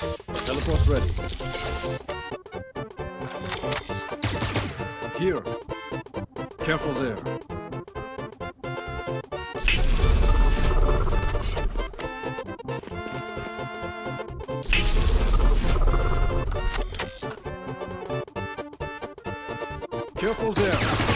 Teleport ready. Here. Careful there. Careful there.